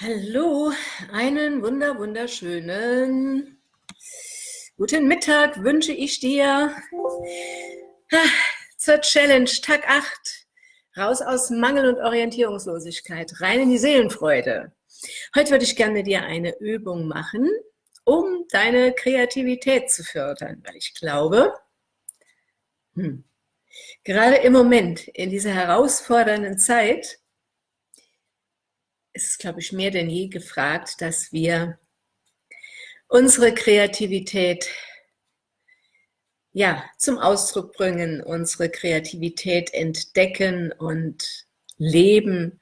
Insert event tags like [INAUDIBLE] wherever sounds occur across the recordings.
Hallo, einen wunder wunderschönen guten Mittag wünsche ich dir zur Challenge Tag 8. Raus aus Mangel und Orientierungslosigkeit, rein in die Seelenfreude. Heute würde ich gerne mit dir eine Übung machen, um deine Kreativität zu fördern, weil ich glaube, hm, gerade im Moment, in dieser herausfordernden Zeit, ist, glaube ich, mehr denn je gefragt, dass wir unsere Kreativität ja, zum Ausdruck bringen, unsere Kreativität entdecken und leben,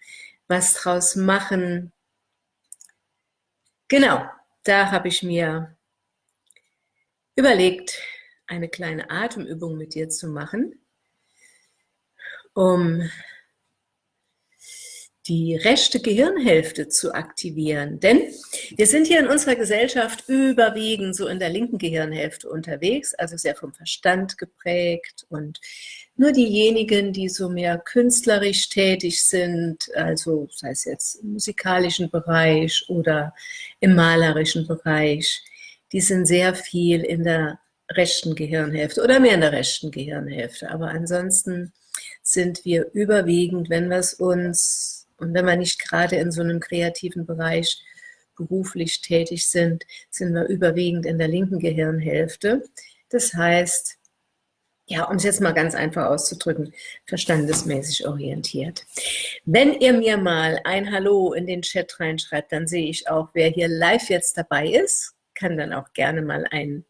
was draus machen. Genau, da habe ich mir überlegt, eine kleine Atemübung mit dir zu machen, um die rechte Gehirnhälfte zu aktivieren. Denn wir sind hier in unserer Gesellschaft überwiegend so in der linken Gehirnhälfte unterwegs, also sehr vom Verstand geprägt und nur diejenigen, die so mehr künstlerisch tätig sind, also sei es jetzt im musikalischen Bereich oder im malerischen Bereich, die sind sehr viel in der rechten Gehirnhälfte oder mehr in der rechten Gehirnhälfte. Aber ansonsten sind wir überwiegend, wenn wir es uns und wenn wir nicht gerade in so einem kreativen Bereich beruflich tätig sind, sind wir überwiegend in der linken Gehirnhälfte. Das heißt, ja, um es jetzt mal ganz einfach auszudrücken, verstandesmäßig orientiert. Wenn ihr mir mal ein Hallo in den Chat reinschreibt, dann sehe ich auch, wer hier live jetzt dabei ist, kann dann auch gerne mal ein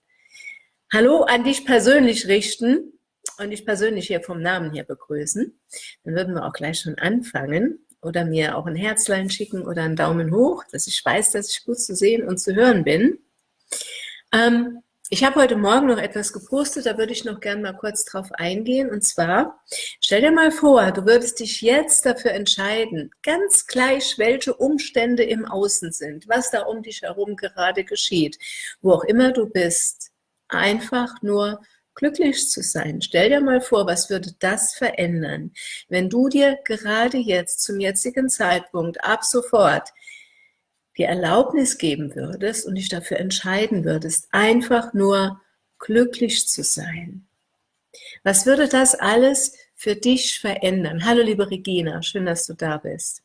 Hallo an dich persönlich richten und dich persönlich hier vom Namen her begrüßen. Dann würden wir auch gleich schon anfangen oder mir auch ein Herzlein schicken oder einen Daumen hoch, dass ich weiß, dass ich gut zu sehen und zu hören bin. Ähm, ich habe heute Morgen noch etwas gepostet, da würde ich noch gern mal kurz drauf eingehen. Und zwar, stell dir mal vor, du würdest dich jetzt dafür entscheiden, ganz gleich, welche Umstände im Außen sind, was da um dich herum gerade geschieht, wo auch immer du bist, einfach nur glücklich zu sein. Stell dir mal vor, was würde das verändern, wenn du dir gerade jetzt zum jetzigen Zeitpunkt ab sofort die Erlaubnis geben würdest und dich dafür entscheiden würdest, einfach nur glücklich zu sein. Was würde das alles für dich verändern? Hallo liebe Regina, schön, dass du da bist.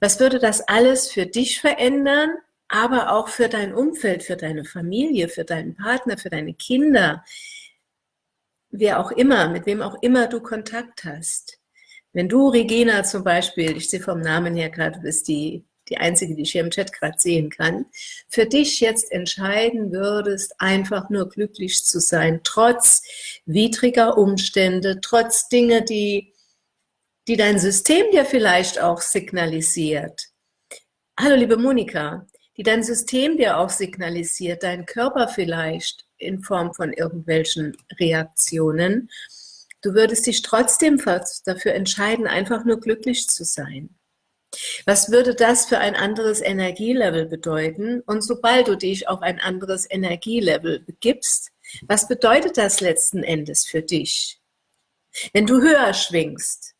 Was würde das alles für dich verändern, aber auch für dein Umfeld, für deine Familie, für deinen Partner, für deine Kinder, wer auch immer, mit wem auch immer du Kontakt hast. Wenn du, Regina zum Beispiel, ich sehe vom Namen her gerade, du bist die, die Einzige, die ich hier im Chat gerade sehen kann, für dich jetzt entscheiden würdest, einfach nur glücklich zu sein, trotz widriger Umstände, trotz Dinge, die, die dein System dir vielleicht auch signalisiert. Hallo liebe Monika, die dein System dir auch signalisiert, dein Körper vielleicht, in Form von irgendwelchen Reaktionen. Du würdest dich trotzdem dafür entscheiden, einfach nur glücklich zu sein. Was würde das für ein anderes Energielevel bedeuten? Und sobald du dich auf ein anderes Energielevel begibst, was bedeutet das letzten Endes für dich? Wenn du höher schwingst,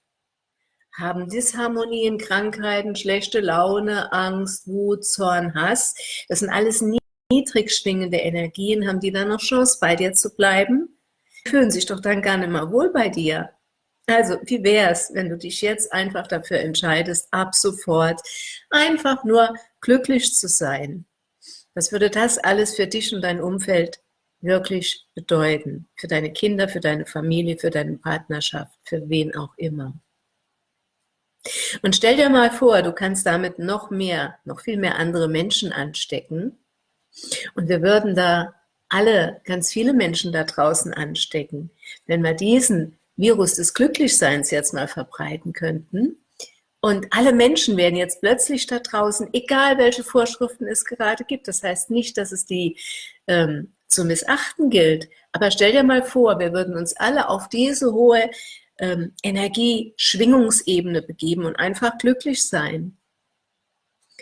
haben Disharmonien, Krankheiten, schlechte Laune, Angst, Wut, Zorn, Hass, das sind alles nie niedrig schwingende Energien, haben die dann noch Chance, bei dir zu bleiben? Fühlen sich doch dann gar nicht mehr wohl bei dir. Also, wie wäre es, wenn du dich jetzt einfach dafür entscheidest, ab sofort einfach nur glücklich zu sein? Was würde das alles für dich und dein Umfeld wirklich bedeuten? Für deine Kinder, für deine Familie, für deine Partnerschaft, für wen auch immer. Und stell dir mal vor, du kannst damit noch mehr, noch viel mehr andere Menschen anstecken und wir würden da alle, ganz viele Menschen da draußen anstecken, wenn wir diesen Virus des Glücklichseins jetzt mal verbreiten könnten. Und alle Menschen werden jetzt plötzlich da draußen, egal welche Vorschriften es gerade gibt, das heißt nicht, dass es die ähm, zu missachten gilt, aber stell dir mal vor, wir würden uns alle auf diese hohe ähm, Energie-Schwingungsebene begeben und einfach glücklich sein.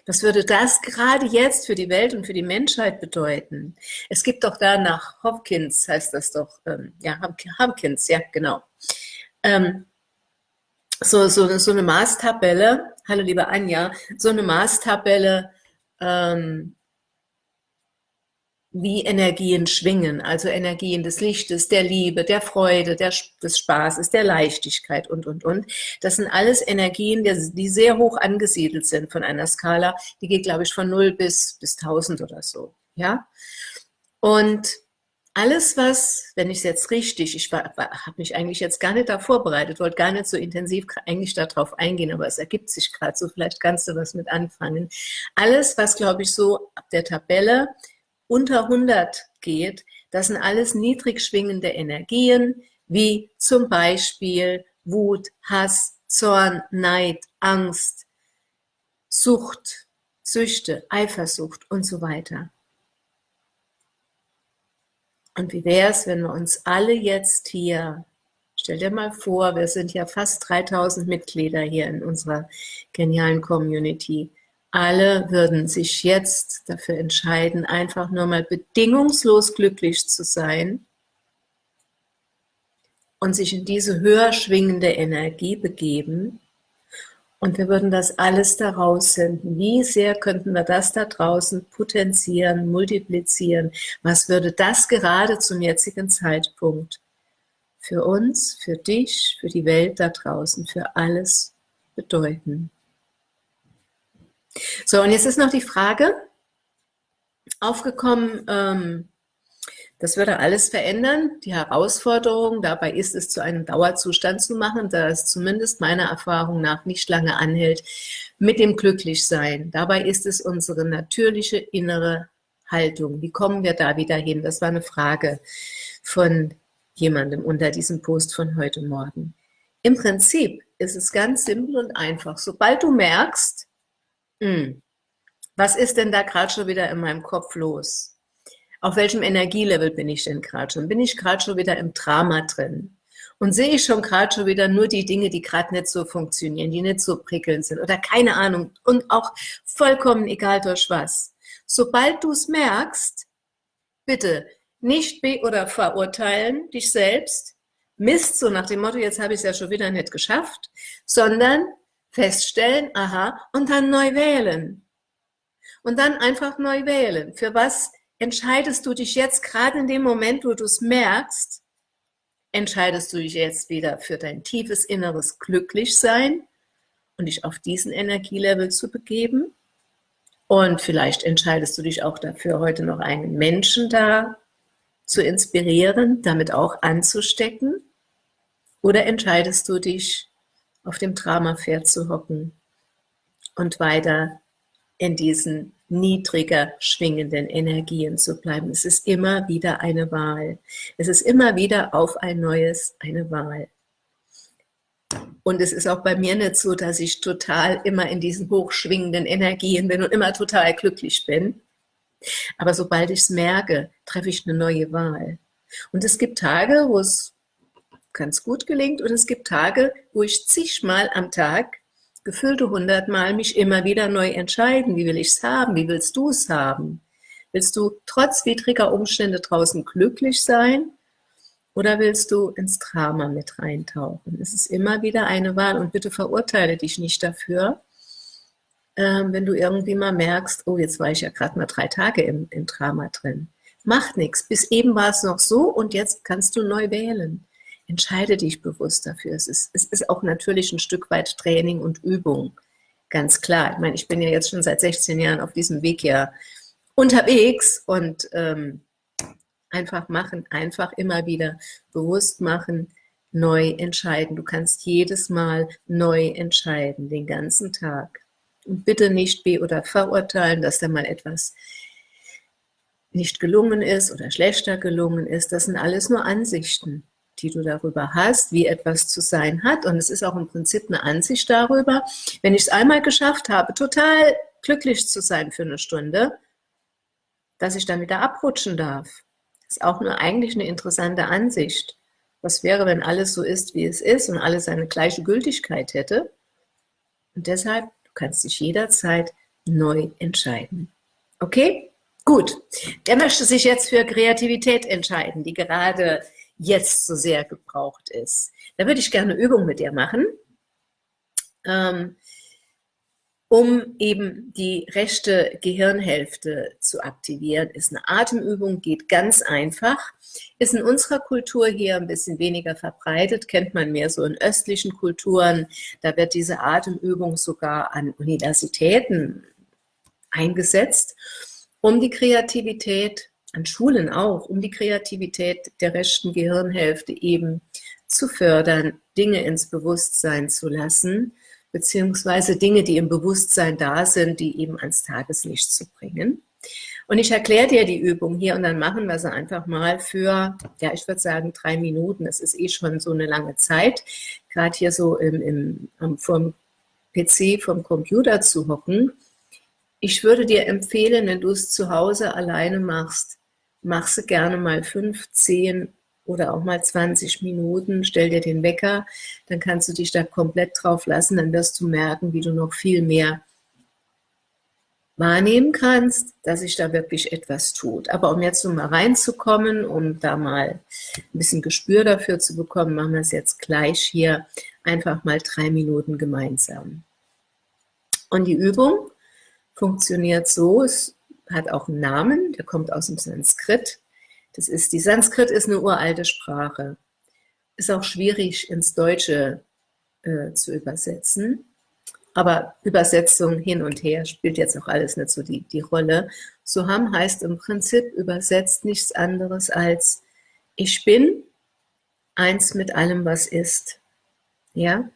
Was würde das gerade jetzt für die Welt und für die Menschheit bedeuten? Es gibt doch da nach Hopkins, heißt das doch, ähm, ja, Hopkins, ja, genau, ähm, so, so, so eine Maßtabelle, hallo liebe Anja, so eine Maßtabelle, ähm, wie Energien schwingen, also Energien des Lichtes, der Liebe, der Freude, der, des Spaßes, der Leichtigkeit und, und, und. Das sind alles Energien, die sehr hoch angesiedelt sind von einer Skala, die geht, glaube ich, von 0 bis, bis 1000 oder so, ja. Und alles, was, wenn ich es jetzt richtig, ich habe mich eigentlich jetzt gar nicht da vorbereitet, wollte gar nicht so intensiv eigentlich darauf eingehen, aber es ergibt sich gerade so, vielleicht kannst du was mit anfangen. Alles, was, glaube ich, so ab der Tabelle unter 100 geht, das sind alles niedrig schwingende Energien, wie zum Beispiel Wut, Hass, Zorn, Neid, Angst, Sucht, Süchte, Eifersucht und so weiter. Und wie wäre es, wenn wir uns alle jetzt hier, stell dir mal vor, wir sind ja fast 3000 Mitglieder hier in unserer genialen Community, alle würden sich jetzt dafür entscheiden, einfach nur mal bedingungslos glücklich zu sein und sich in diese höher schwingende Energie begeben und wir würden das alles daraus senden. Wie sehr könnten wir das da draußen potenzieren, multiplizieren? Was würde das gerade zum jetzigen Zeitpunkt für uns, für dich, für die Welt da draußen, für alles bedeuten? So, und jetzt ist noch die Frage aufgekommen, ähm, das würde alles verändern. Die Herausforderung dabei ist es, zu einem Dauerzustand zu machen, da es zumindest meiner Erfahrung nach nicht lange anhält, mit dem Glücklichsein. Dabei ist es unsere natürliche innere Haltung. Wie kommen wir da wieder hin? Das war eine Frage von jemandem unter diesem Post von heute Morgen. Im Prinzip ist es ganz simpel und einfach. Sobald du merkst, hm. Was ist denn da gerade schon wieder in meinem Kopf los? Auf welchem Energielevel bin ich denn gerade schon? Bin ich gerade schon wieder im Drama drin? Und sehe ich schon gerade schon wieder nur die Dinge, die gerade nicht so funktionieren, die nicht so prickelnd sind oder keine Ahnung und auch vollkommen egal durch was. Sobald du es merkst, bitte nicht be- oder verurteilen dich selbst, Mist, so nach dem Motto, jetzt habe ich es ja schon wieder nicht geschafft, sondern feststellen, aha, und dann neu wählen. Und dann einfach neu wählen. Für was entscheidest du dich jetzt, gerade in dem Moment, wo du es merkst, entscheidest du dich jetzt wieder für dein tiefes inneres Glücklichsein und dich auf diesen Energielevel zu begeben. Und vielleicht entscheidest du dich auch dafür, heute noch einen Menschen da zu inspirieren, damit auch anzustecken. Oder entscheidest du dich auf dem Dramapferd zu hocken und weiter in diesen niedriger schwingenden Energien zu bleiben. Es ist immer wieder eine Wahl. Es ist immer wieder auf ein neues eine Wahl. Und es ist auch bei mir nicht so, dass ich total immer in diesen hochschwingenden Energien bin und immer total glücklich bin. Aber sobald ich es merke, treffe ich eine neue Wahl. Und es gibt Tage, wo es ganz gut gelingt. Und es gibt Tage, wo ich zigmal am Tag, gefüllte hundertmal, mich immer wieder neu entscheiden, wie will ich es haben, wie willst du es haben? Willst du trotz widriger Umstände draußen glücklich sein? Oder willst du ins Drama mit reintauchen? Es ist immer wieder eine Wahl. Und bitte verurteile dich nicht dafür, ähm, wenn du irgendwie mal merkst, oh, jetzt war ich ja gerade mal drei Tage im, im Drama drin. Macht nichts, bis eben war es noch so und jetzt kannst du neu wählen entscheide dich bewusst dafür. Es ist, es ist auch natürlich ein Stück weit Training und Übung, ganz klar. Ich meine, ich bin ja jetzt schon seit 16 Jahren auf diesem Weg ja unterwegs und ähm, einfach machen, einfach immer wieder bewusst machen, neu entscheiden. Du kannst jedes Mal neu entscheiden, den ganzen Tag. Und bitte nicht be- oder verurteilen, dass da mal etwas nicht gelungen ist oder schlechter gelungen ist. Das sind alles nur Ansichten die du darüber hast, wie etwas zu sein hat. Und es ist auch im Prinzip eine Ansicht darüber, wenn ich es einmal geschafft habe, total glücklich zu sein für eine Stunde, dass ich dann wieder abrutschen darf. Das ist auch nur eigentlich eine interessante Ansicht. Was wäre, wenn alles so ist, wie es ist und alles seine gleiche Gültigkeit hätte? Und deshalb, du kannst dich jederzeit neu entscheiden. Okay? Gut. Der möchte sich jetzt für Kreativität entscheiden, die gerade jetzt so sehr gebraucht ist. Da würde ich gerne Übung mit dir machen. Ähm, um eben die rechte Gehirnhälfte zu aktivieren, ist eine Atemübung, geht ganz einfach, ist in unserer Kultur hier ein bisschen weniger verbreitet, kennt man mehr so in östlichen Kulturen, da wird diese Atemübung sogar an Universitäten eingesetzt, um die Kreativität, an Schulen auch, um die Kreativität der rechten Gehirnhälfte eben zu fördern, Dinge ins Bewusstsein zu lassen, beziehungsweise Dinge, die im Bewusstsein da sind, die eben ans Tageslicht zu bringen. Und ich erkläre dir die Übung hier und dann machen wir sie einfach mal für, ja, ich würde sagen drei Minuten. Das ist eh schon so eine lange Zeit, gerade hier so im, im, vom PC, vom Computer zu hocken. Ich würde dir empfehlen, wenn du es zu Hause alleine machst, mach sie gerne mal fünf, zehn oder auch mal 20 Minuten, stell dir den Wecker, dann kannst du dich da komplett drauf lassen, dann wirst du merken, wie du noch viel mehr wahrnehmen kannst, dass sich da wirklich etwas tut. Aber um jetzt so mal reinzukommen, um da mal ein bisschen Gespür dafür zu bekommen, machen wir es jetzt gleich hier. Einfach mal drei Minuten gemeinsam. Und die Übung funktioniert so, es hat auch einen Namen, der kommt aus dem Sanskrit, das ist, die Sanskrit ist eine uralte Sprache. Ist auch schwierig ins Deutsche äh, zu übersetzen. Aber Übersetzung hin und her spielt jetzt auch alles nicht so die, die Rolle. Soham heißt im Prinzip übersetzt nichts anderes als ich bin eins mit allem, was ist. Ja?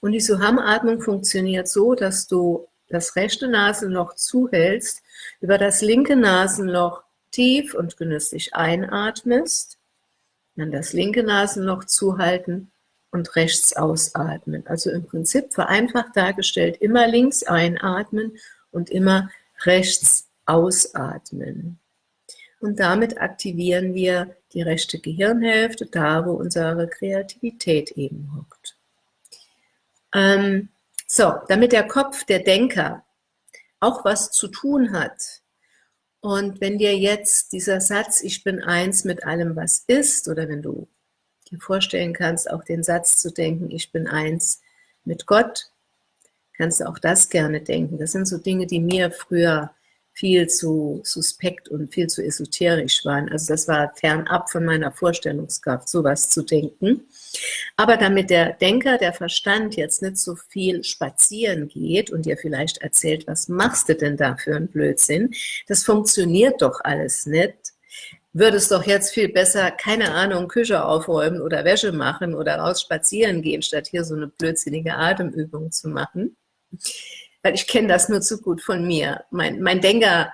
Und die Soham-Atmung funktioniert so, dass du das rechte Nasenloch zuhältst, über das linke Nasenloch tief und genüsslich einatmest, dann das linke Nasenloch zuhalten und rechts ausatmen. Also im Prinzip vereinfacht dargestellt, immer links einatmen und immer rechts ausatmen. Und damit aktivieren wir die rechte Gehirnhälfte, da wo unsere Kreativität eben hockt. Ähm, so, damit der Kopf, der Denker, auch was zu tun hat und wenn dir jetzt dieser Satz, ich bin eins mit allem, was ist, oder wenn du dir vorstellen kannst, auch den Satz zu denken, ich bin eins mit Gott, kannst du auch das gerne denken. Das sind so Dinge, die mir früher viel zu suspekt und viel zu esoterisch waren. Also das war fernab von meiner Vorstellungskraft, sowas zu denken. Aber damit der Denker, der Verstand jetzt nicht so viel spazieren geht und dir vielleicht erzählt, was machst du denn da für einen Blödsinn, das funktioniert doch alles nicht, würdest doch jetzt viel besser, keine Ahnung, Küche aufräumen oder Wäsche machen oder raus spazieren gehen, statt hier so eine blödsinnige Atemübung zu machen weil ich kenne das nur zu gut von mir. Mein, mein Denker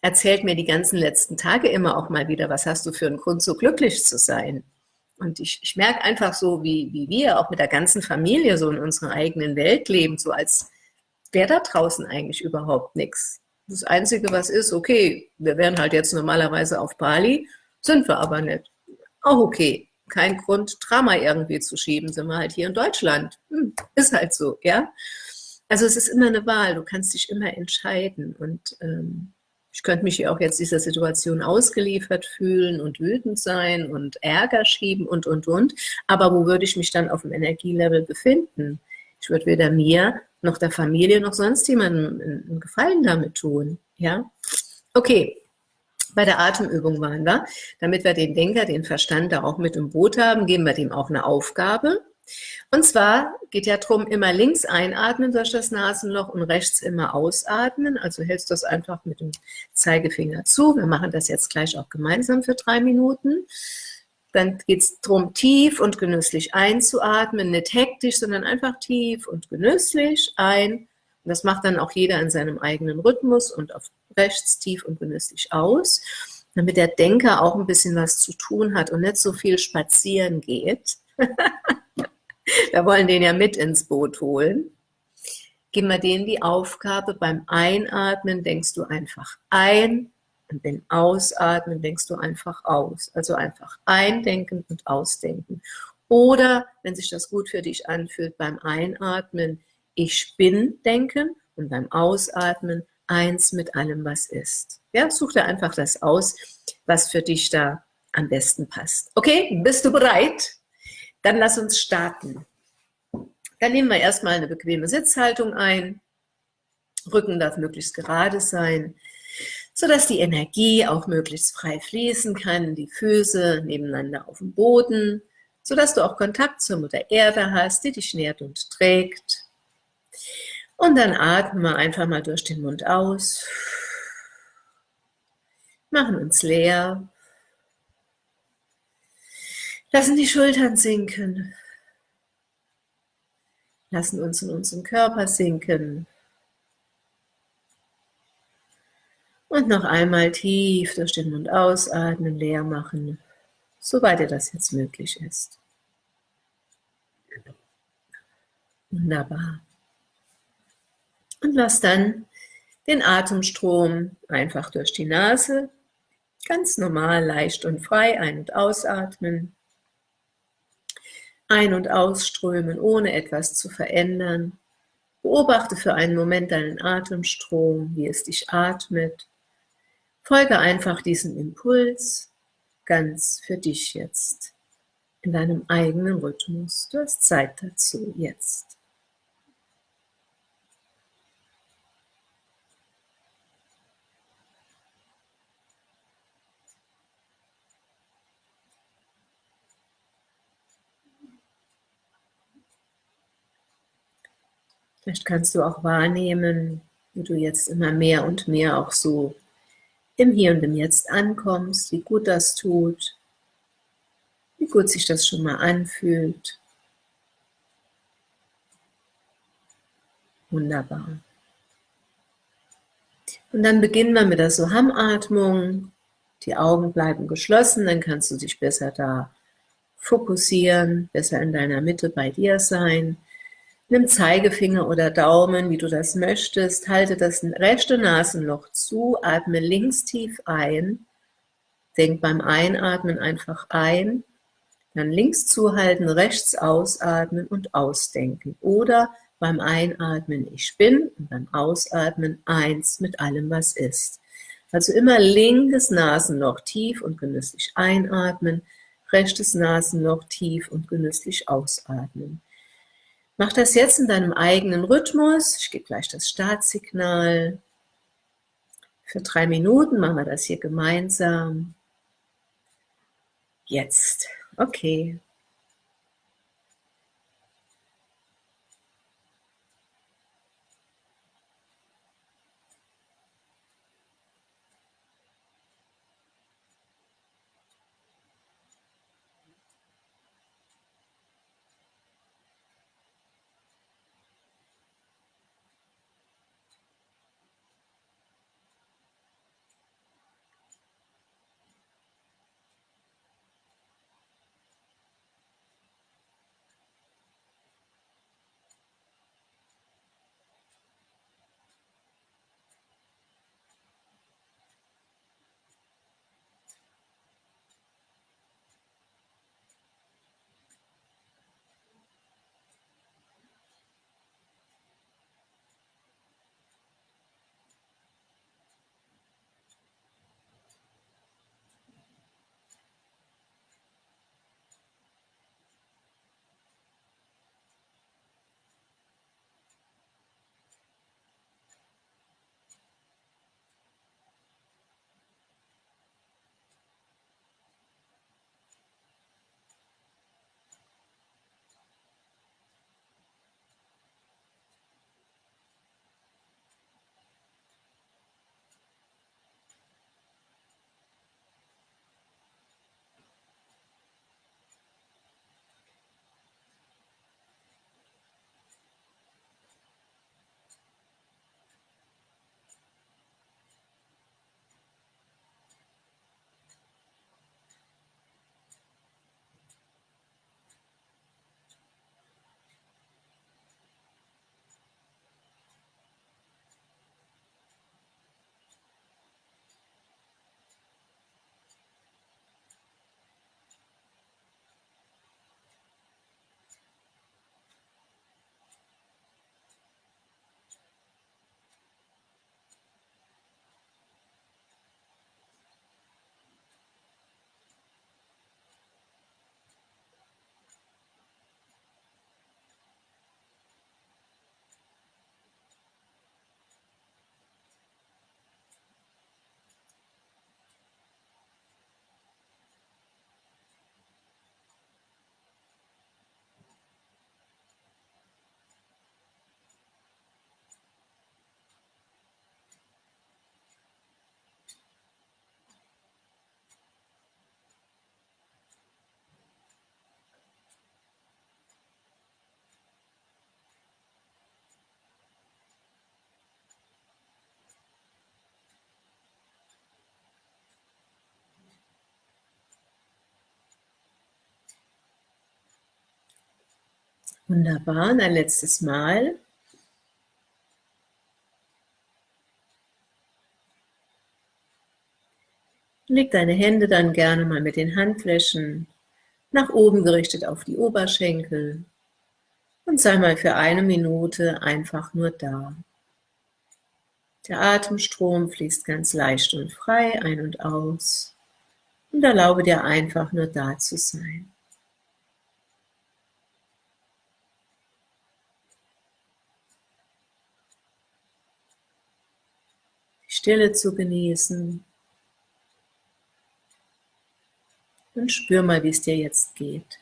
erzählt mir die ganzen letzten Tage immer auch mal wieder, was hast du für einen Grund, so glücklich zu sein? Und ich, ich merke einfach so, wie, wie wir auch mit der ganzen Familie so in unserer eigenen Welt leben, so als wäre da draußen eigentlich überhaupt nichts. Das Einzige, was ist, okay, wir wären halt jetzt normalerweise auf Bali, sind wir aber nicht. Auch okay, kein Grund, Drama irgendwie zu schieben, sind wir halt hier in Deutschland. Hm, ist halt so, ja. Also es ist immer eine Wahl, du kannst dich immer entscheiden und ähm, ich könnte mich auch jetzt dieser Situation ausgeliefert fühlen und wütend sein und Ärger schieben und, und, und. Aber wo würde ich mich dann auf dem Energielevel befinden? Ich würde weder mir noch der Familie noch sonst jemandem einen Gefallen damit tun. Ja, Okay, bei der Atemübung waren wir. Damit wir den Denker, den Verstand da auch mit im Boot haben, geben wir dem auch eine Aufgabe. Und zwar geht ja darum, immer links einatmen durch das Nasenloch und rechts immer ausatmen. Also hältst du das einfach mit dem Zeigefinger zu. Wir machen das jetzt gleich auch gemeinsam für drei Minuten. Dann geht es darum, tief und genüsslich einzuatmen, nicht hektisch, sondern einfach tief und genüsslich ein. Und das macht dann auch jeder in seinem eigenen Rhythmus und auf rechts tief und genüsslich aus, damit der Denker auch ein bisschen was zu tun hat und nicht so viel spazieren geht. [LAUGHS] [LAUGHS] Wir wollen den ja mit ins Boot holen. Geben wir denen die Aufgabe, beim Einatmen denkst du einfach ein und beim Ausatmen denkst du einfach aus. Also einfach eindenken und ausdenken. Oder, wenn sich das gut für dich anfühlt, beim Einatmen ich bin denken und beim Ausatmen eins mit allem, was ist. Ja, such dir einfach das aus, was für dich da am besten passt. Okay, bist du bereit? Dann lass uns starten. Dann nehmen wir erstmal eine bequeme Sitzhaltung ein. Rücken darf möglichst gerade sein, sodass die Energie auch möglichst frei fließen kann, die Füße nebeneinander auf dem Boden, sodass du auch Kontakt zur Mutter Erde hast, die dich nährt und trägt. Und dann atmen wir einfach mal durch den Mund aus, machen uns leer, lassen die Schultern sinken, lassen uns in unseren Körper sinken, Und noch einmal tief durch den Mund ausatmen, leer machen, soweit dir das jetzt möglich ist. Wunderbar. Und lass dann den Atemstrom einfach durch die Nase, ganz normal, leicht und frei ein- und ausatmen. Ein- und ausströmen, ohne etwas zu verändern. Beobachte für einen Moment deinen Atemstrom, wie es dich atmet Folge einfach diesem Impuls ganz für dich jetzt, in deinem eigenen Rhythmus. Du hast Zeit dazu jetzt. Vielleicht kannst du auch wahrnehmen, wie du jetzt immer mehr und mehr auch so im Hier und im Jetzt ankommst, wie gut das tut, wie gut sich das schon mal anfühlt. Wunderbar. Und dann beginnen wir mit der Soham-Atmung. Die Augen bleiben geschlossen, dann kannst du dich besser da fokussieren, besser in deiner Mitte bei dir sein. Nimm Zeigefinger oder Daumen, wie du das möchtest. Halte das rechte Nasenloch zu, atme links tief ein. Denk beim Einatmen einfach ein. Dann links zuhalten, rechts ausatmen und ausdenken. Oder beim Einatmen ich bin und beim Ausatmen eins mit allem, was ist. Also immer linkes Nasenloch tief und genüsslich einatmen, rechtes Nasenloch tief und genüsslich ausatmen. Mach das jetzt in deinem eigenen Rhythmus. Ich gebe gleich das Startsignal. Für drei Minuten machen wir das hier gemeinsam. Jetzt. Okay. Wunderbar, und ein letztes Mal. Leg deine Hände dann gerne mal mit den Handflächen nach oben gerichtet auf die Oberschenkel und sei mal für eine Minute einfach nur da. Der Atemstrom fließt ganz leicht und frei ein und aus und erlaube dir einfach nur da zu sein. Stille zu genießen und spür mal, wie es dir jetzt geht.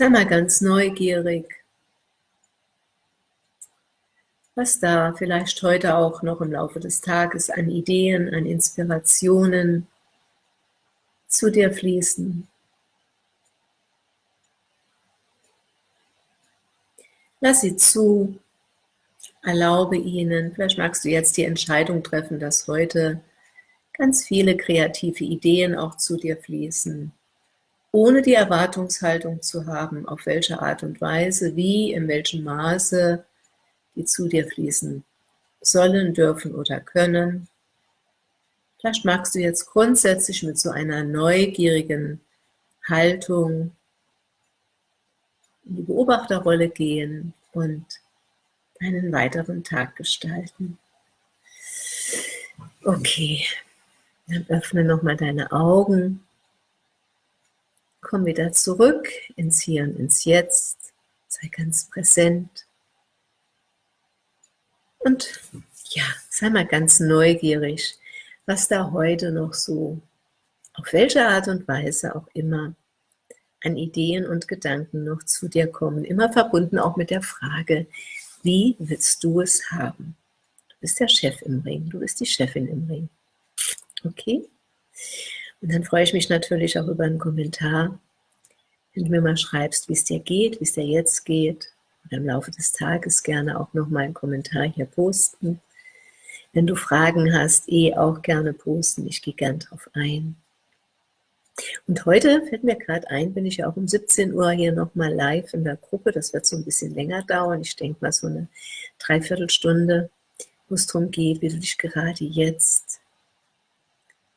Sei mal ganz neugierig, was da vielleicht heute auch noch im Laufe des Tages an Ideen, an Inspirationen zu dir fließen. Lass sie zu, erlaube ihnen, vielleicht magst du jetzt die Entscheidung treffen, dass heute ganz viele kreative Ideen auch zu dir fließen ohne die Erwartungshaltung zu haben, auf welche Art und Weise, wie, in welchem Maße die zu dir fließen sollen, dürfen oder können. Vielleicht magst du jetzt grundsätzlich mit so einer neugierigen Haltung in die Beobachterrolle gehen und einen weiteren Tag gestalten. Okay, dann öffne nochmal deine Augen. Komm wieder zurück ins Hier und ins Jetzt. Sei ganz präsent. Und ja, sei mal ganz neugierig, was da heute noch so, auf welche Art und Weise auch immer, an Ideen und Gedanken noch zu dir kommen. Immer verbunden auch mit der Frage, wie willst du es haben? Du bist der Chef im Ring, du bist die Chefin im Ring. Okay? Und dann freue ich mich natürlich auch über einen Kommentar, wenn du mir mal schreibst, wie es dir geht, wie es dir jetzt geht. Oder im Laufe des Tages gerne auch nochmal einen Kommentar hier posten. Wenn du Fragen hast, eh auch gerne posten. Ich gehe gern drauf ein. Und heute fällt mir gerade ein, bin ich ja auch um 17 Uhr hier nochmal live in der Gruppe. Das wird so ein bisschen länger dauern. Ich denke mal so eine Dreiviertelstunde, wo es darum geht, wie du dich gerade jetzt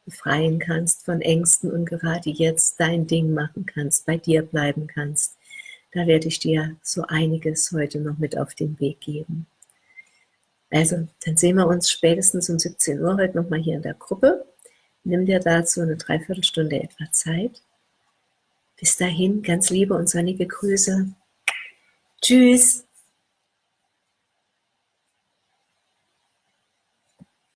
befreien kannst von Ängsten und gerade jetzt dein Ding machen kannst, bei dir bleiben kannst. Da werde ich dir so einiges heute noch mit auf den Weg geben. Also, dann sehen wir uns spätestens um 17 Uhr heute nochmal hier in der Gruppe. Nimm dir dazu eine Dreiviertelstunde etwa Zeit. Bis dahin, ganz liebe und sonnige Grüße. Tschüss.